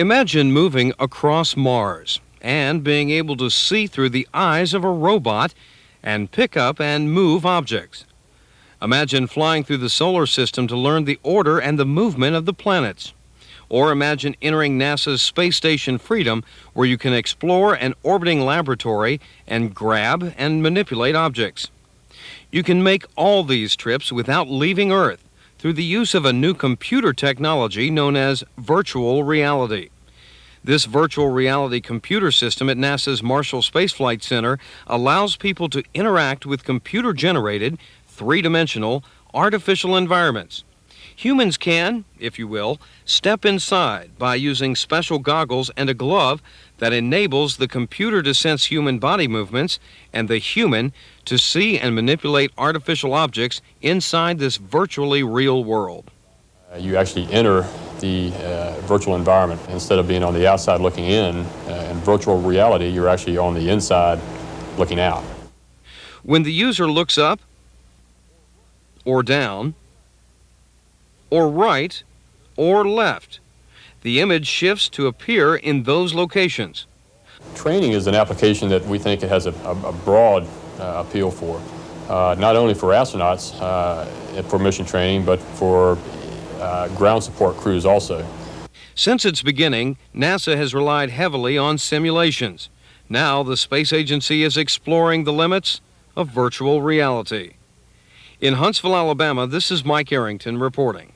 Imagine moving across Mars and being able to see through the eyes of a robot and pick up and move objects. Imagine flying through the solar system to learn the order and the movement of the planets. Or imagine entering NASA's Space Station Freedom, where you can explore an orbiting laboratory and grab and manipulate objects. You can make all these trips without leaving Earth through the use of a new computer technology known as virtual reality. This virtual reality computer system at NASA's Marshall Space Flight Center allows people to interact with computer generated, three dimensional, artificial environments. Humans can, if you will, step inside by using special goggles and a glove that enables the computer to sense human body movements and the human to see and manipulate artificial objects inside this virtually real world. Uh, you actually enter the uh, virtual environment instead of being on the outside looking in. Uh, in virtual reality, you're actually on the inside looking out. When the user looks up or down, or right or left. The image shifts to appear in those locations. Training is an application that we think it has a, a, broad uh, appeal for, uh, not only for astronauts uh, for mission training, but for uh, ground support crews also. Since its beginning, NASA has relied heavily on simulations. Now the space agency is exploring the limits of virtual reality. In Huntsville, Alabama, this is Mike Arrington reporting.